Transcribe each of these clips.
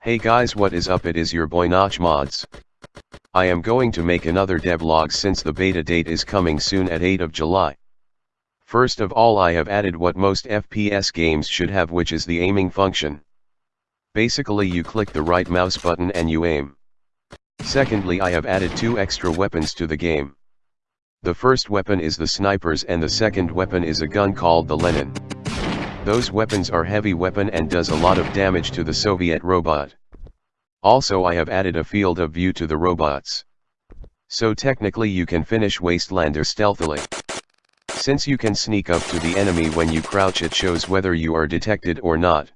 Hey guys what is up it is your boy Notch Mods. I am going to make another devlog since the beta date is coming soon at 8 of July. First of all I have added what most FPS games should have which is the aiming function. Basically you click the right mouse button and you aim. Secondly I have added two extra weapons to the game. The first weapon is the snipers and the second weapon is a gun called the Lenin. Those weapons are heavy weapon and does a lot of damage to the Soviet robot. Also I have added a field of view to the robots. So technically you can finish Wastelander stealthily. Since you can sneak up to the enemy when you crouch it shows whether you are detected or not.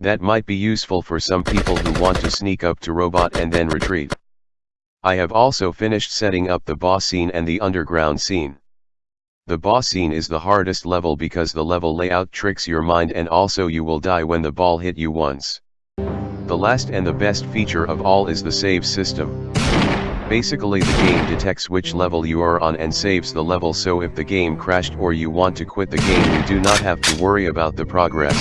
That might be useful for some people who want to sneak up to robot and then retreat. I have also finished setting up the boss scene and the underground scene. The boss scene is the hardest level because the level layout tricks your mind and also you will die when the ball hit you once. The last and the best feature of all is the save system. Basically the game detects which level you are on and saves the level so if the game crashed or you want to quit the game you do not have to worry about the progress.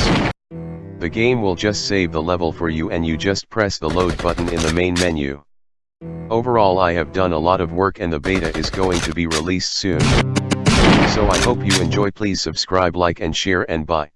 The game will just save the level for you and you just press the load button in the main menu. Overall I have done a lot of work and the beta is going to be released soon. So I hope you enjoy please subscribe like and share and bye.